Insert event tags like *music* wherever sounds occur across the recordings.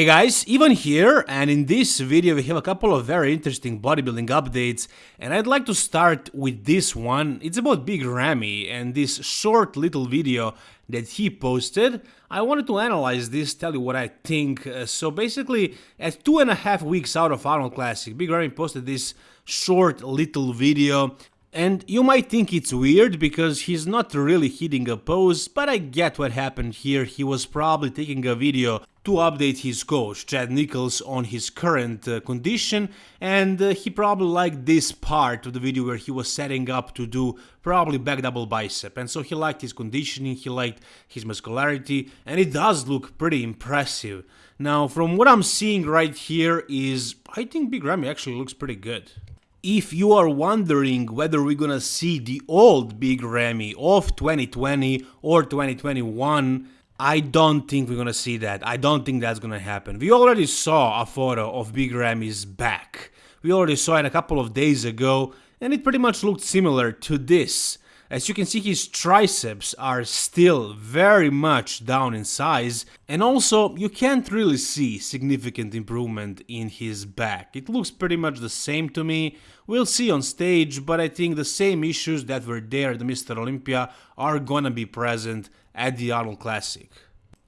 Hey guys, Ivan here, and in this video we have a couple of very interesting bodybuilding updates, and I'd like to start with this one. It's about Big Ramy and this short little video that he posted. I wanted to analyze this, tell you what I think. Uh, so basically, at two and a half weeks out of Arnold Classic, Big Ramy posted this short little video and you might think it's weird because he's not really hitting a pose, but I get what happened here. He was probably taking a video to update his coach, Chad Nicholls, on his current uh, condition, and uh, he probably liked this part of the video where he was setting up to do probably back double bicep, and so he liked his conditioning, he liked his muscularity, and it does look pretty impressive. Now, from what I'm seeing right here is, I think Big Ramy actually looks pretty good. If you are wondering whether we're gonna see the old Big Ramy of 2020 or 2021, I don't think we're gonna see that. I don't think that's gonna happen. We already saw a photo of Big Ramy's back. We already saw it a couple of days ago, and it pretty much looked similar to this. As you can see his triceps are still very much down in size and also you can't really see significant improvement in his back. It looks pretty much the same to me. We'll see on stage but I think the same issues that were there at Mr. Olympia are gonna be present at the Arnold Classic.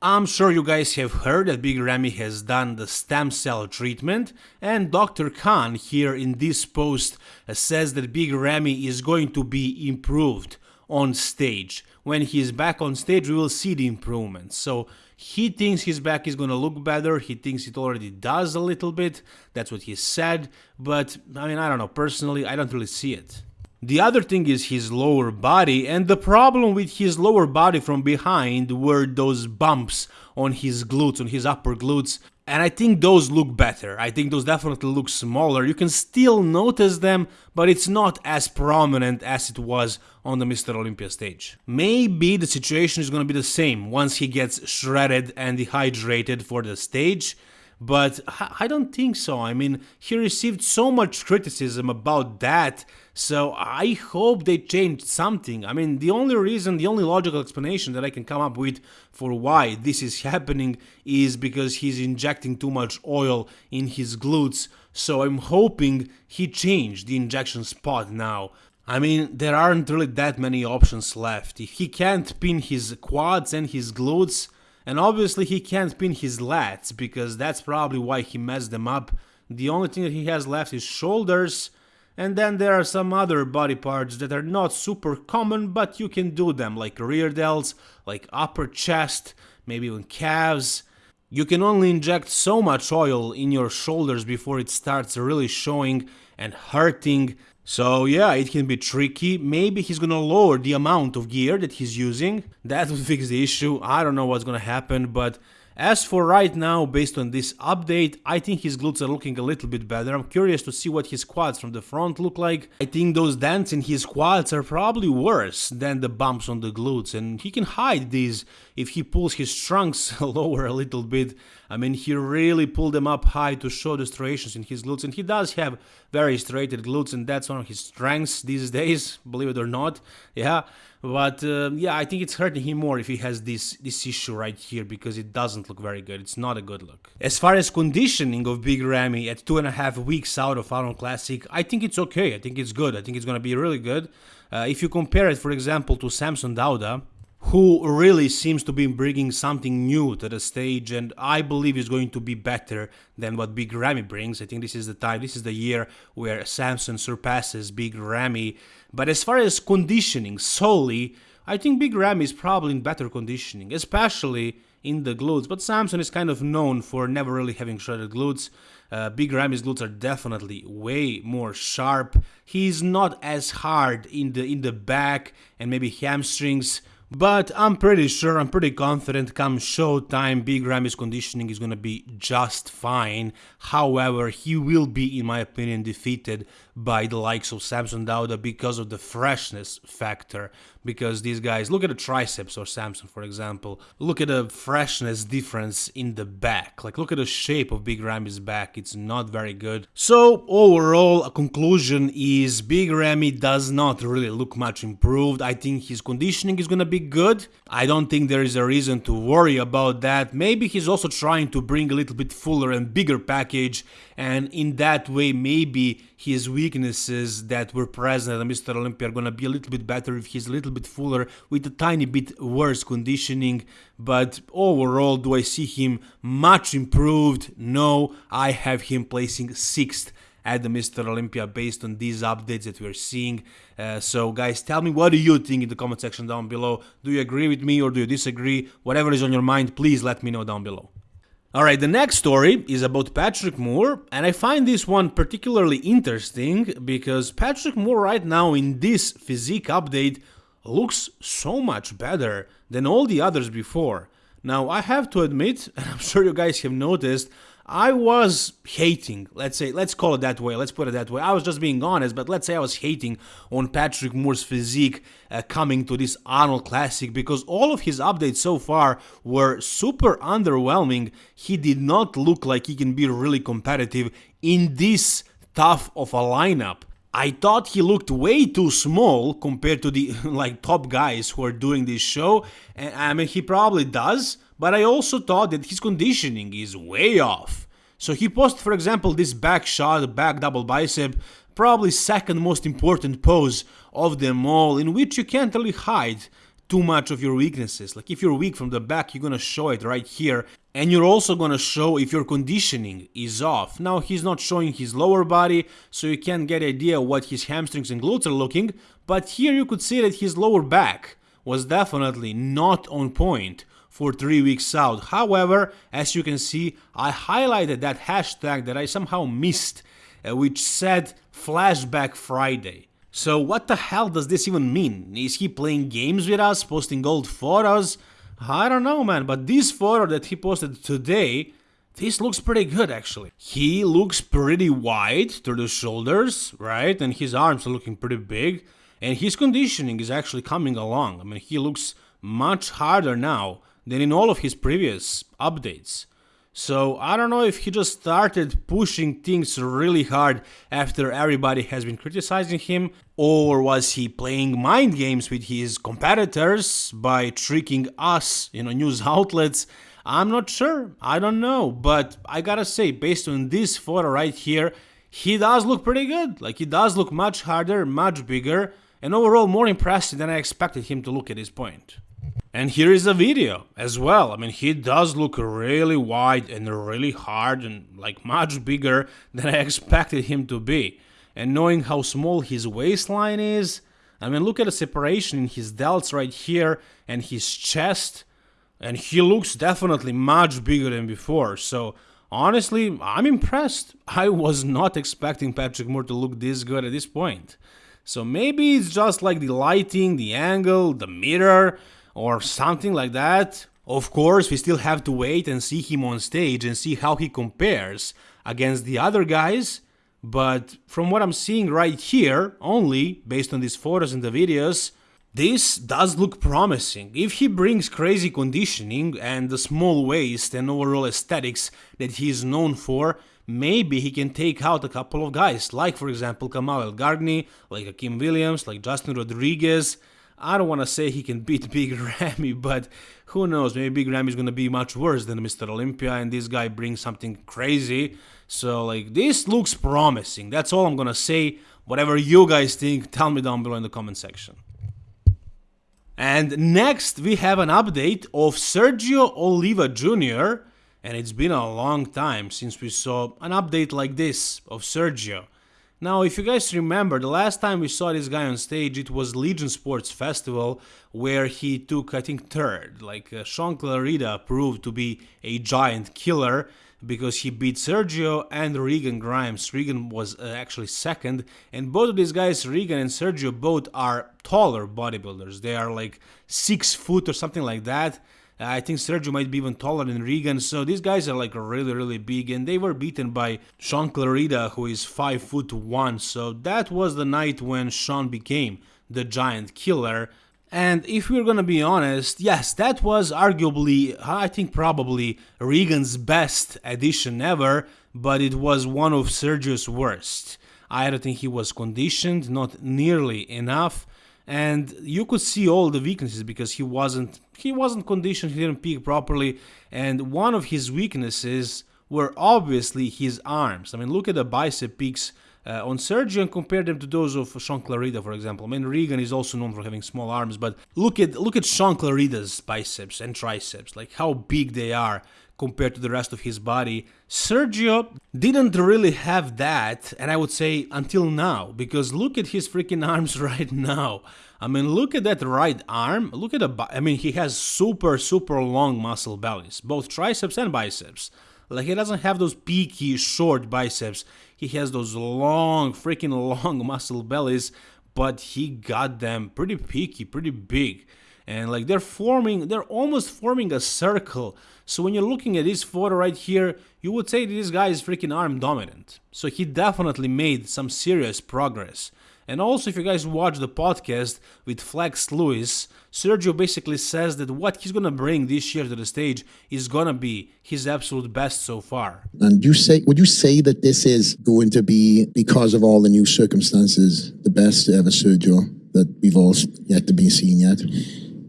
I'm sure you guys have heard that Big Ramy has done the stem cell treatment and Dr. Khan here in this post uh, says that Big Ramy is going to be improved on stage. When he's back on stage we will see the improvements. So he thinks his back is gonna look better, he thinks it already does a little bit, that's what he said, but I mean I don't know, personally I don't really see it. The other thing is his lower body, and the problem with his lower body from behind were those bumps on his glutes, on his upper glutes, and I think those look better. I think those definitely look smaller. You can still notice them, but it's not as prominent as it was on the Mr. Olympia stage. Maybe the situation is gonna be the same once he gets shredded and dehydrated for the stage, but I don't think so. I mean, he received so much criticism about that, so I hope they changed something. I mean, the only reason, the only logical explanation that I can come up with for why this is happening is because he's injecting too much oil in his glutes, so I'm hoping he changed the injection spot now. I mean, there aren't really that many options left. If he can't pin his quads and his glutes, and obviously he can't pin his lats, because that's probably why he messed them up. The only thing that he has left is shoulders, and then there are some other body parts that are not super common, but you can do them, like rear delts, like upper chest, maybe even calves. You can only inject so much oil in your shoulders before it starts really showing and hurting so yeah, it can be tricky. Maybe he's gonna lower the amount of gear that he's using. That would *laughs* fix the issue. I don't know what's gonna happen, but as for right now, based on this update, I think his glutes are looking a little bit better. I'm curious to see what his quads from the front look like. I think those dents in his quads are probably worse than the bumps on the glutes, and he can hide these if he pulls his trunks *laughs* lower a little bit. I mean, he really pulled them up high to show the striations in his glutes, and he does have very striated glutes, and that's one of his strengths these days, *laughs* believe it or not. Yeah, but uh, yeah, I think it's hurting him more if he has this this issue right here because it doesn't look very good. It's not a good look. As far as conditioning of Big Ramy at two and a half weeks out of Arnold Classic, I think it's okay. I think it's good. I think it's gonna be really good. Uh, if you compare it, for example, to Samson Dauda, who really seems to be bringing something new to the stage and I believe is going to be better than what Big Ramy brings. I think this is the time, this is the year where Samson surpasses Big Ramy. But as far as conditioning solely, I think Big Ramy is probably in better conditioning, especially in the glutes. But Samson is kind of known for never really having shredded glutes. Uh, Big Ramy's glutes are definitely way more sharp. He's not as hard in the in the back and maybe hamstrings but I'm pretty sure, I'm pretty confident come showtime Big Ramy's conditioning is gonna be just fine. However, he will be, in my opinion, defeated by the likes of Samson Dauda because of the freshness factor. Because these guys, look at the triceps or Samson for example, look at the freshness difference in the back. Like look at the shape of Big Ramy's back, it's not very good. So overall, a conclusion is Big Ramy does not really look much improved. I think his conditioning is gonna be be good. I don't think there is a reason to worry about that. Maybe he's also trying to bring a little bit fuller and bigger package, and in that way, maybe his weaknesses that were present at Mr. Olympia are gonna be a little bit better if he's a little bit fuller with a tiny bit worse conditioning. But overall, do I see him much improved? No, I have him placing sixth at the Mr. Olympia based on these updates that we're seeing. Uh, so guys, tell me what do you think in the comment section down below. Do you agree with me or do you disagree? Whatever is on your mind, please let me know down below. Alright, the next story is about Patrick Moore, and I find this one particularly interesting because Patrick Moore right now in this physique update looks so much better than all the others before. Now, I have to admit, *laughs* and I'm sure you guys have noticed, I was hating, let's say, let's call it that way, let's put it that way. I was just being honest, but let's say I was hating on Patrick Moore's physique uh, coming to this Arnold Classic because all of his updates so far were super underwhelming. He did not look like he can be really competitive in this tough of a lineup. I thought he looked way too small compared to the *laughs* like top guys who are doing this show, and I mean he probably does, but I also thought that his conditioning is way off. So he posted, for example, this back shot, back double bicep, probably second most important pose of them all, in which you can't really hide too much of your weaknesses. Like if you're weak from the back, you're gonna show it right here, and you're also gonna show if your conditioning is off. Now he's not showing his lower body, so you can't get idea what his hamstrings and glutes are looking, but here you could see that his lower back was definitely not on point for three weeks out. However, as you can see, I highlighted that hashtag that I somehow missed, uh, which said Flashback Friday. So what the hell does this even mean? Is he playing games with us, posting old photos? I don't know, man, but this photo that he posted today, this looks pretty good, actually. He looks pretty wide through the shoulders, right? And his arms are looking pretty big. And his conditioning is actually coming along. I mean, he looks much harder now than in all of his previous updates. So I don't know if he just started pushing things really hard after everybody has been criticizing him, or was he playing mind games with his competitors by tricking us, you know, news *laughs* outlets. I'm not sure, I don't know, but I gotta say, based on this photo right here, he does look pretty good. Like he does look much harder, much bigger, and overall more impressive than I expected him to look at this point. And here is a video as well. I mean, he does look really wide and really hard and like much bigger than I *laughs* expected him to be. And knowing how small his waistline is, I mean, look at the separation in his delts right here and his chest. And he looks definitely much bigger than before. So honestly, I'm impressed. *laughs* I was not expecting Patrick Moore to look this good at this point. So maybe it's just like the lighting, the angle, the mirror, or something like that. Of course, we still have to wait and see him on stage and see how he compares against the other guys. But from what I'm seeing right here, only based on these photos and the videos, this does look promising. If he brings crazy conditioning and the small waist and overall aesthetics that he is known for, maybe he can take out a couple of guys, like for example Kamal Elgargni, like Akim Williams, like Justin Rodriguez, I don't want to say he can beat *laughs* Big Ramy, but who knows? Maybe Big Ramy is going to be much worse than Mr. Olympia, and this guy brings something crazy. So, like, this looks promising. That's all I'm going to say. Whatever you guys think, tell me down below in the comment section. And next, we have an update of Sergio Oliva Jr., and it's been a long time since we saw an update like this of Sergio. Now, if you guys remember, the last time we saw this guy on stage, it was Legion Sports Festival, where he took, I think, third. Like, uh, Shaun Clarida proved to be a giant killer because he beat Sergio and Regan Grimes. Regan was uh, actually second, and both of these guys, Regan and Sergio, both are taller bodybuilders. They are like six foot or something like that. I think Sergio might be even taller than Regan. So these guys are like really, really big, and they were beaten by Shaun Clarida, who is five foot one. So that was the night when Shaun became the giant killer. And if we're gonna be honest, yes, that was arguably, I think probably Regan's best addition ever, but it was one of Sergio's worst. I don't think he was conditioned, not nearly enough and you could see all the weaknesses because he wasn't he wasn't conditioned, he didn't peak properly, and one of his weaknesses were obviously his arms. I mean, look at the bicep peaks uh, on Sergio and compare them to those of Shaun Clarida, for example. I mean, Regan is also known for having small arms, but look at look at Shaun Clarida's biceps and triceps, like how big they are compared to the rest of his body. Sergio didn't really have that, and I would say until now, because look at his freaking *laughs* arms right now. I mean, look at that right arm. Look at the. I mean, he has super, super long muscle bellies, both triceps and biceps. Like, he doesn't have those peaky, short biceps. He has those long, freaking *laughs* long muscle bellies, but he got them pretty peaky, pretty big and like they're forming they're almost forming a circle. So when you're looking at this photo right here you would say this guy is freaking arm dominant. So he definitely made some serious progress. And also if you guys watch the podcast with flex lewis sergio basically says that what he's gonna bring this year to the stage is gonna be his absolute best so far. And you say would you say that this is going to be because of all the new circumstances the best ever sergio that we've all yet to be seen yet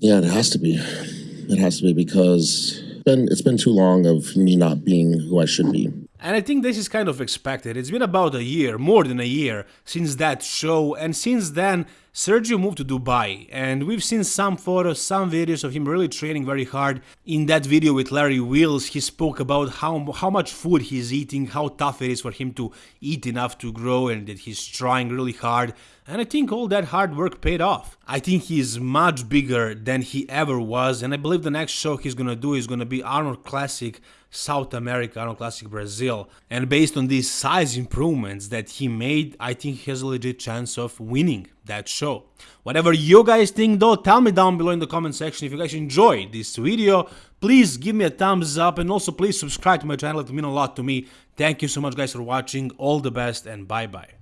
yeah, it has to be. It has to be because it's been, it's been too long of me not being who I should be. And I think this is kind of expected. It's been about a year, more than a year, since that show, and since then, Sergio moved to Dubai, and we've seen some photos, some videos of him really training very hard. In that video with Larry Wheels, he spoke about how, how much food he's eating, how tough it is for him to eat enough to grow, and that he's trying really hard. And I think all that hard work paid off. I think he's much bigger than he ever was, and I believe the next show he's gonna do is gonna be Arnold Classic South America, Arnold Classic Brazil. And based on these size improvements that he made, I think he has a legit chance of winning that show. Whatever you guys think though, tell me down below in the comment section. If you guys enjoyed this video, please give me a thumbs up and also please subscribe to my channel. It would mean a lot to me. Thank you so much guys for watching. All the best and bye bye.